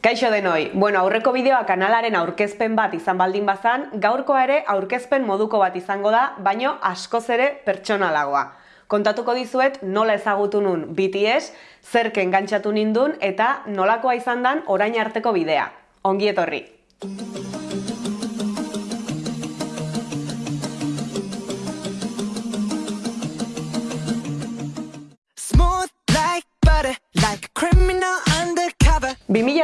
Kaixo denoi, bueno, aurreko bideoa kanalaren aurkezpen bat izan baldin bazan, gaurkoa ere aurkezpen moduko bat izango da, baino askoz ere pertsonalagoa. Kontatuko dizuet nola ezagutu nun BTS, zerken gantzatu nindun eta nolakoa izan dan orain arteko bidea. Ongi etorri!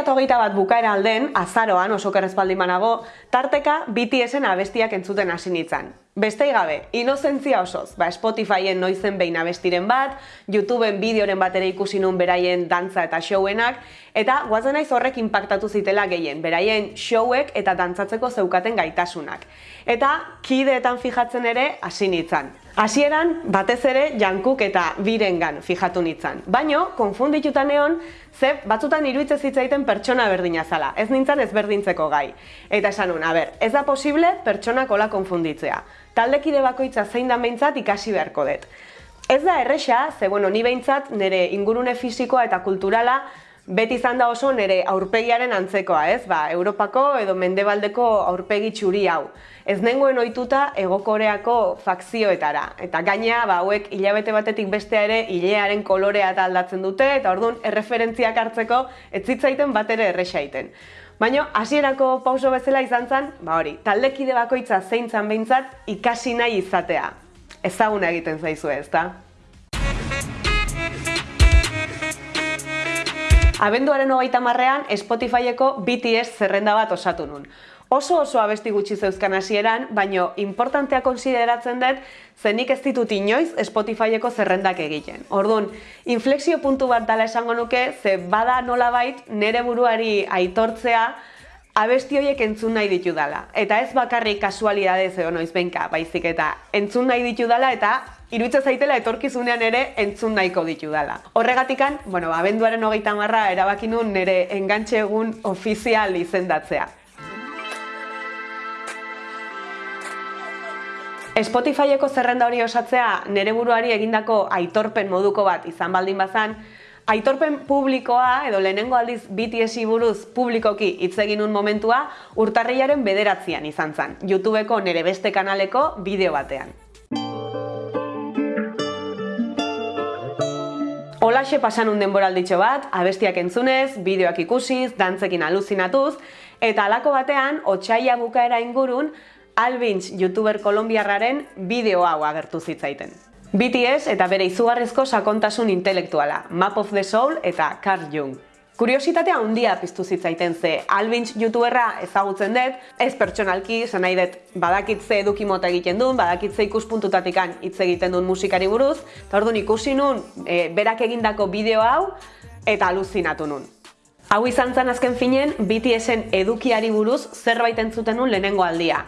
2008 bat bukaera alden, azaroan oso kerrezpaldin banago, tarteka BTSen abestiak entzuten hasi nintzen. Bestei gabe, inozentzia osoz, ba Spotifyen noizen behin abestiren bat, YouTubeen bideoren bat ere ikusi nun beraien dantza eta showenak, eta guazen naiz horrek impactatu zitela gehien, beraien showek eta dantzatzeko zeukaten gaitasunak. Eta kideetan fijatzen ere hasi nintzen. Hasieran batez ere jankuk eta birengan fijatu nintzen. Baino, konfunditutan egon, ze batzutan iruditzen zitzaiten pertsona berdina zala. Ez nintzen ezberdintzeko gai. Eta esan nun, a ber, ez da posible pertsonak ola konfunditzea. Taldekide bakoitza zein da behintzat ikasi beharko dut. Ez da erresa, ze bueno, ni behintzat nire ingurune fisikoa eta kulturala beti izan da oso nire aurpegiaren antzekoa, ez? Ba, Europako edo Mendebaldeko aurpegi txuri hau. Ez nengoen ohituta egokoreako fakzioetara. Eta gaina, ba, hauek hilabete batetik bestea ere hilearen kolorea eta aldatzen dute, eta orduan erreferentziak hartzeko ez zitzaiten bat ere erresaiten. Baina, hasierako pauso bezala izan zen, ba hori, taldekide bakoitza zeintzan behintzat ikasi nahi izatea. Ezaguna egiten zaizu ez, Abenduaren hogeita marrean Spotifyeko BTS zerrenda bat osatu nun. Oso oso abesti gutxi zeuzkan hasieran, baino importantea konsideratzen dut zenik ez ditut inoiz Spotifyeko zerrendak egiten. Orduan, inflexio puntu bat dala esango nuke, ze bada nolabait nere buruari aitortzea abesti horiek entzun nahi ditu dala. Eta ez bakarrik kasualidadez edo noiz benka, baizik eta entzun nahi ditu dala eta iruitza zaitela etorkizunean ere entzun nahiko ditu dala. Horregatikan, bueno, abenduaren hogeita marra erabaki nun nire engantxe egun ofizial izendatzea. Spotifyeko zerrenda hori osatzea nere buruari egindako aitorpen moduko bat izan baldin bazan, aitorpen publikoa edo lehenengo aldiz BTS buruz publikoki hitz egin un momentua urtarrilaren bederatzean izan zen, YouTubeko nere beste kanaleko bideo batean. Olaxe pasan un denboralditxo bat, abestiak entzunez, bideoak ikusiz, dantzekin aluzinatuz, eta alako batean, otxaila bukaera ingurun, Albins youtuber kolombiarraren bideo hau agertu zitzaiten. BTS eta bere izugarrezko sakontasun intelektuala, Map of the Soul eta Carl Jung. Kuriositatea handia piztu zitzaiten ze Albins youtuberra ezagutzen dut, ez pertsonalki, zen nahi dut badakitze eduki mota egiten duen, badakitze ikuspuntutatikan hitz egiten duen musikari buruz, eta orduan ikusi nun e, berak egindako bideo hau eta aluzinatu nun. Hau izan zen azken finen BTSen edukiari buruz zerbait entzuten nun lehenengo aldia.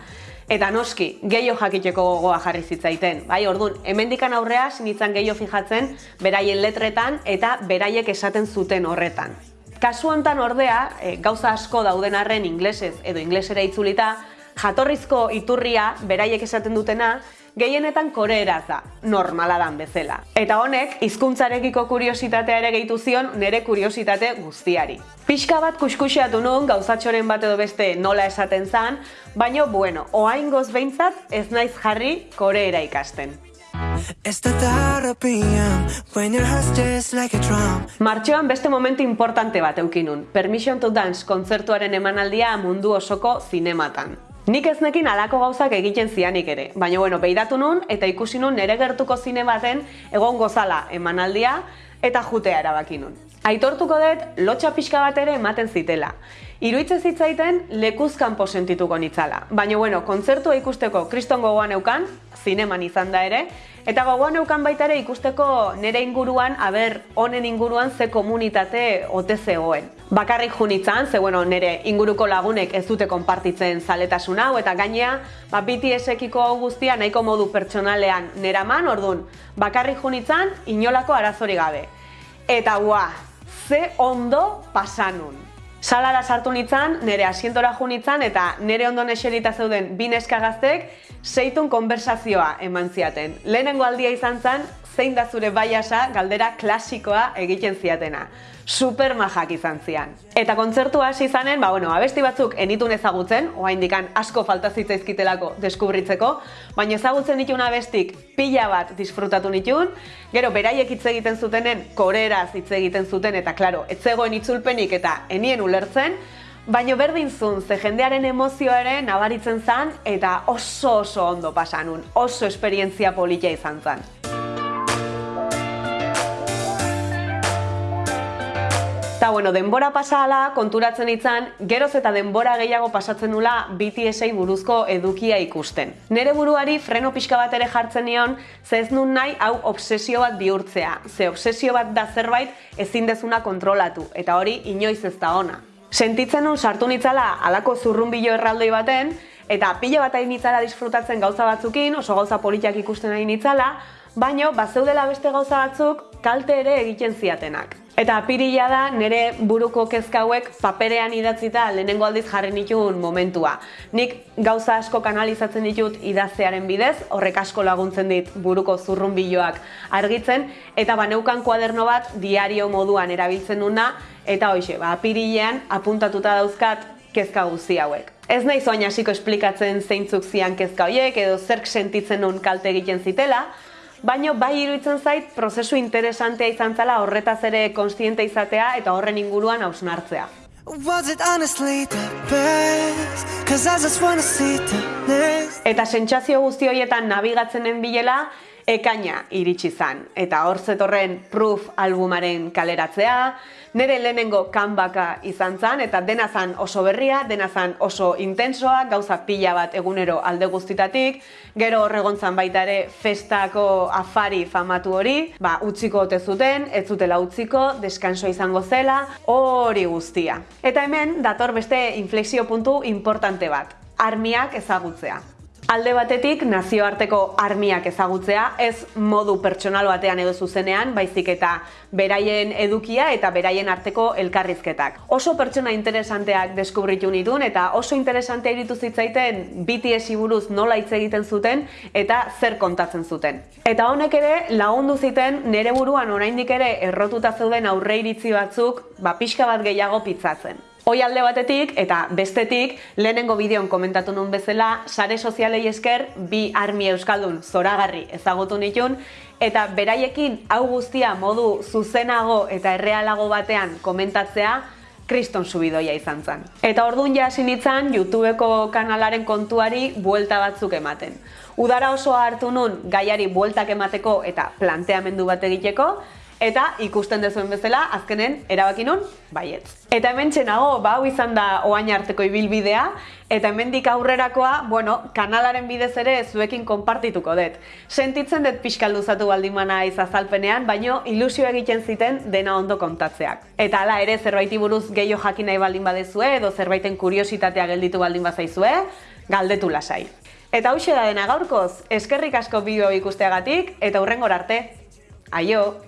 Eta noski, gehiago jakiteko gogoa jarri zitzaiten. Bai, orduan, hemendikan aurrea sinitzen gehiago fijatzen beraien letretan eta beraiek esaten zuten horretan. Kasu hontan ordea, e, gauza asko dauden arren inglesez edo inglesera itzulita, jatorrizko iturria beraiek esaten dutena, gehienetan koreeraz da, normala dan bezala. Eta honek, hizkuntzarekiko kuriositatea ere gehitu zion nere kuriositate guztiari. Pixka bat kuskusiatu nun gauzatxoren bat edo beste nola esaten zan, baino bueno, oaingoz behintzat ez naiz jarri koreera ikasten. Martxoan beste momentu importante bat eukinun, Permission to Dance kontzertuaren emanaldia mundu osoko zinematan. Nik ez nekin alako gauzak egiten zianik ere, baina bueno, beidatu nun eta ikusi nun nere gertuko zine baten egon gozala emanaldia eta jutea erabaki nun. Aitortuko dut, lotxa pixka bat ere ematen zitela. Iruitze zitzaiten lekuzkan posentituko nitzala. Baina bueno, kontzertua ikusteko kriston gogoan eukan, zineman izan da ere, eta gogoan eukan baita ere ikusteko nere inguruan, aber honen inguruan ze komunitate ote zegoen. Bakarrik junitzan, ze bueno, nere inguruko lagunek ez dute konpartitzen zaletasun hau, eta gainea, ba, BTS-ekiko hau guztia nahiko modu pertsonalean neraman, ordun, bakarrik junitzan, inolako arazori gabe. Eta ua, ze ondo pasanun. Salara sartu nitzan, nire asientora ju nitzan, eta nire ondo eserita zeuden bi neska gaztek seitun konversazioa eman ziaten. Lehenengo aldia izan zen, zein da zure baiasa galdera klasikoa egiten ziatena. super majak izan zian. Eta kontzertu hasi izanen, ba, bueno, abesti batzuk enitun ezagutzen, oaindikan asko falta zitzaizkitelako deskubritzeko, baina ezagutzen ditun abestik pila bat disfrutatu nitun, gero beraiek hitz egiten zutenen koreraz hitz egiten zuten, eta klaro, etzegoen itzulpenik eta enien ulertzen, Baina berdin zun, ze jendearen emozioa ere nabaritzen zan eta oso oso ondo pasanun, oso esperientzia politia izan zan. Eta bueno, denbora pasala konturatzen itzan, geroz eta denbora gehiago pasatzen nula BTS-ei buruzko edukia ikusten. Nere buruari freno pixka bat ere jartzen nion, ze ez nun nahi hau obsesio bat bihurtzea. Ze obsesio bat da zerbait ezin dezuna kontrolatu, eta hori inoiz ez da ona. Sentitzen nun sartu nitzala alako zurrunbilo erraldoi baten, eta pila bat hain nitzala disfrutatzen gauza batzukin, oso gauza politiak ikusten hain nitzala, baino, bazeudela beste gauza batzuk, kalte ere egiten ziatenak. Eta apirila da nire buruko kezka hauek paperean idatzita lehenengo aldiz jarri nituen momentua. Nik gauza asko kanalizatzen ditut idaztearen bidez, horrek asko laguntzen dit buruko zurrunbiloak argitzen, eta baneukan kuaderno bat diario moduan erabiltzen duna, eta hoxe, ba, apirilean apuntatuta dauzkat kezka guzti hauek. Ez nahi zoain hasiko esplikatzen zeintzuk zian kezka horiek edo zerk sentitzen nun kalte egiten zitela, Baina bai iruditzen zait prozesu interesantea izan zela horretaz ere konstiente izatea eta horren inguruan hausnartzea. Eta sentsazio guzti horietan nabigatzenen bilela, ekaina iritsi zan. Eta hor zetorren proof albumaren kaleratzea, nire lehenengo kanbaka izan zan, eta dena zan oso berria, dena zan oso intensoa, gauza pila bat egunero alde guztitatik, gero horregontzan baita ere festako afari famatu hori, ba, utziko ote zuten, ez zutela utziko, deskanso izango zela, hori guztia. Eta hemen, dator beste inflexio puntu importante bat, armiak ezagutzea. Alde batetik nazioarteko armiak ezagutzea, ez modu pertsonal batean edo zuzenean, baizik eta beraien edukia eta beraien arteko elkarrizketak. Oso pertsona interesanteak deskubritu nitun eta oso interesantea iritu zitzaiten BTS buruz nola hitz egiten zuten eta zer kontatzen zuten. Eta honek ere lagundu ziten nere buruan oraindik ere errotuta zeuden aurre iritzi batzuk, ba pixka bat gehiago pitzatzen. Hoi alde batetik eta bestetik lehenengo bideon komentatu nun bezala sare sozialei esker bi armi euskaldun zoragarri ezagutu nitun eta beraiekin hau guztia modu zuzenago eta errealago batean komentatzea kriston subidoia izan zen. Eta orduan ja hasi nitzan YouTubeko kanalaren kontuari buelta batzuk ematen. Udara oso hartu nun gaiari bueltak emateko eta planteamendu bat egiteko, Eta ikusten dezuen bezala, azkenen erabaki nun, baiet. Eta hemen txenago, ba, hau izan da oain arteko ibilbidea, eta hemendik aurrerakoa, bueno, kanalaren bidez ere zuekin konpartituko dut. Sentitzen dut pixkal luzatu baldin mana izazalpenean, baino ilusio egiten ziten dena ondo kontatzeak. Eta hala ere zerbaiti buruz gehiago jakin nahi baldin badezue, edo zerbaiten kuriositatea gelditu baldin bazaizue, galdetu lasai. Eta hau da dena gaurkoz, eskerrik asko bideo ikusteagatik, eta hurrengor arte. Aio!